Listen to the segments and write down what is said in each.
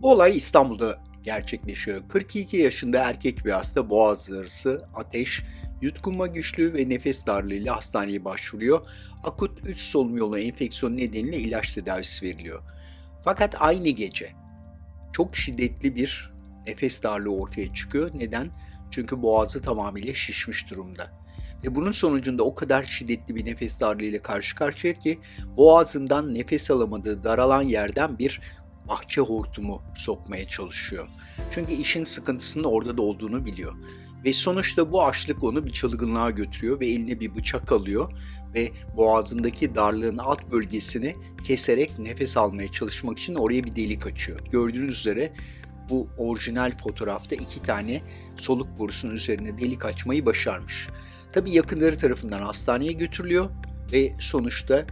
Bu olay İstanbul'da gerçekleşiyor. 42 yaşında erkek bir hasta boğaz ağrısı, ateş, yutkunma güçlüğü ve nefes darlığıyla hastaneye başvuruyor. Akut üst solunum yolu enfeksiyonu nedeniyle ilaç tedavisi veriliyor. Fakat aynı gece çok şiddetli bir nefes darlığı ortaya çıkıyor. Neden? Çünkü boğazı tamamıyla şişmiş durumda. Ve bunun sonucunda o kadar şiddetli bir nefes darlığıyla karşı karşıya ki boğazından nefes alamadığı daralan yerden bir bahçe hortumu sokmaya çalışıyor. Çünkü işin sıkıntısının orada da olduğunu biliyor. Ve sonuçta bu açlık onu bir çılgınlığa götürüyor ve eline bir bıçak alıyor ve boğazındaki darlığın alt bölgesini keserek nefes almaya çalışmak için oraya bir delik açıyor. Gördüğünüz üzere bu orijinal fotoğrafta iki tane soluk borusunun üzerine delik açmayı başarmış. Tabii yakınları tarafından hastaneye götürülüyor ve sonuçta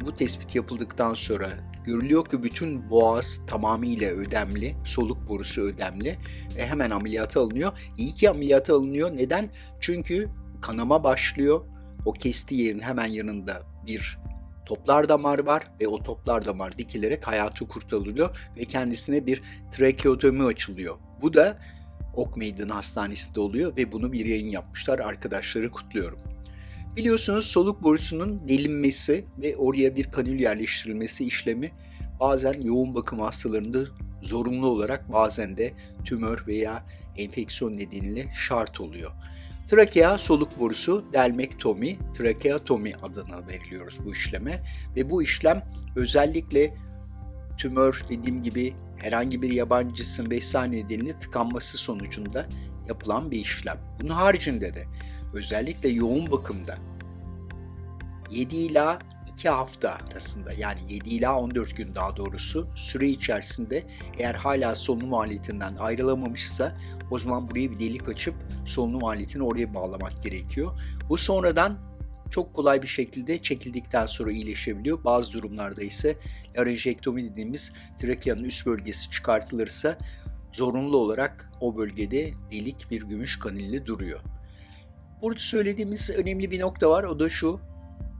bu tespit yapıldıktan sonra görülüyor ki bütün boğaz tamamıyla ödemli, soluk borusu ödemli ve hemen ameliyata alınıyor. İyi ki ameliyata alınıyor. Neden? Çünkü kanama başlıyor. O kestiği yerin hemen yanında bir toplar damar var ve o toplar damar dikilerek hayatı kurtarılıyor ve kendisine bir trakeotomi açılıyor. Bu da Ok Meydanı Hastanesi'nde oluyor ve bunu bir yayın yapmışlar. Arkadaşları kutluyorum. Biliyorsunuz soluk borusunun delinmesi ve oraya bir kanül yerleştirilmesi işlemi bazen yoğun bakım hastalarında zorunlu olarak bazen de tümör veya enfeksiyon nedeniyle şart oluyor. Trakea soluk borusu delmektomi, trakeatomi adını veriliyoruz bu işleme ve bu işlem özellikle tümör dediğim gibi herhangi bir yabancı cisim vesaire nedeniyle tıkanması sonucunda yapılan bir işlem. Bunun haricinde de özellikle yoğun bakımda 7 ila 2 hafta arasında yani 7 ila 14 gün daha doğrusu süre içerisinde eğer hala solunum aletinden ayrılamamışsa o zaman buraya bir delik açıp solunum aletini oraya bağlamak gerekiyor. Bu sonradan çok kolay bir şekilde çekildikten sonra iyileşebiliyor. Bazı durumlarda ise larenjektomi dediğimiz trakeanın üst bölgesi çıkartılırsa zorunlu olarak o bölgede delik bir gümüş kanilli duruyor. Burada söylediğimiz önemli bir nokta var. O da şu.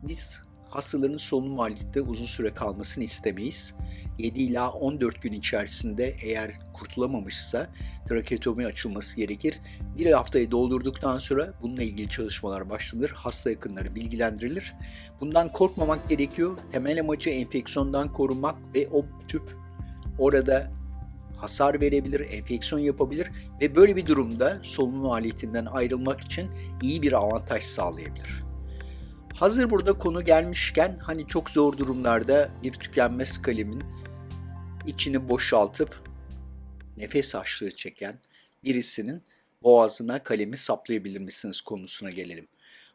Biz hastaların solunum halinde uzun süre kalmasını istemeyiz. 7 ila 14 gün içerisinde eğer kurtulamamışsa trakeotomi açılması gerekir. Bir haftayı doldurduktan sonra bununla ilgili çalışmalar başlanır. Hasta yakınları bilgilendirilir. Bundan korkmamak gerekiyor. Temel amacı enfeksiyondan korunmak ve o tüp orada hasar verebilir, enfeksiyon yapabilir ve böyle bir durumda solunum aletinden ayrılmak için iyi bir avantaj sağlayabilir. Hazır burada konu gelmişken hani çok zor durumlarda bir tükenmez kalemin içini boşaltıp nefes açlığı çeken birisinin boğazına kalemi saplayabilir misiniz konusuna gelelim.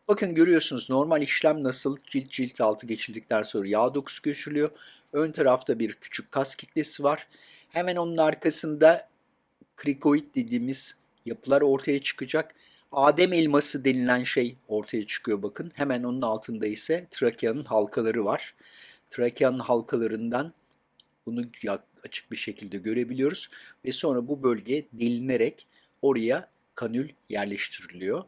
Bakın görüyorsunuz normal işlem nasıl cilt cilt altı geçildikten sonra yağ dokusu göçülüyor. Ön tarafta bir küçük kas kitlesi var. Hemen onun arkasında krikoid dediğimiz yapılar ortaya çıkacak. Adem elması denilen şey ortaya çıkıyor bakın. Hemen onun altında ise trakeanın halkaları var. Trakeanın halkalarından bunu açık bir şekilde görebiliyoruz ve sonra bu bölge delinerek oraya kanül yerleştiriliyor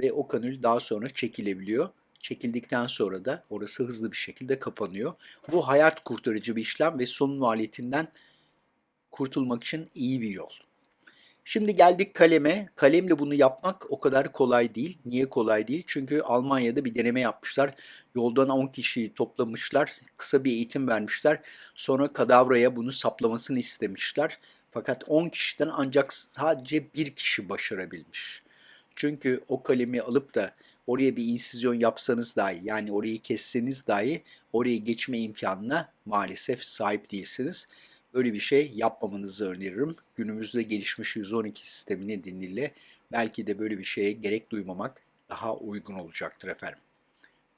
ve o kanül daha sonra çekilebiliyor. Çekildikten sonra da orası hızlı bir şekilde kapanıyor. Bu hayat kurtarıcı bir işlem ve solunum maliyetinden kurtulmak için iyi bir yol. Şimdi geldik kaleme. Kalemle bunu yapmak o kadar kolay değil. Niye kolay değil? Çünkü Almanya'da bir deneme yapmışlar. Yoldan 10 kişiyi toplamışlar. Kısa bir eğitim vermişler. Sonra kadavraya bunu saplamasını istemişler. Fakat 10 kişiden ancak sadece bir kişi başarabilmiş. Çünkü o kalemi alıp da oraya bir insizyon yapsanız dahi yani orayı kesseniz dahi oraya geçme imkanına maalesef sahip değilsiniz. Öyle bir şey yapmamanızı öneririm. Günümüzde gelişmiş 112 sistemi nedeniyle belki de böyle bir şeye gerek duymamak daha uygun olacaktır efendim.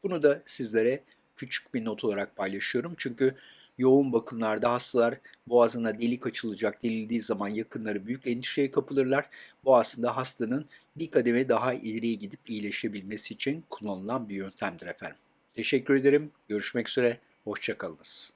Bunu da sizlere küçük bir not olarak paylaşıyorum. Çünkü yoğun bakımlarda hastalar boğazına delik açılacak delildiği zaman yakınları büyük endişeye kapılırlar. Bu aslında hastanın bir kademe daha ileriye gidip iyileşebilmesi için kullanılan bir yöntemdir efendim. Teşekkür ederim. Görüşmek üzere. Hoşçakalınız.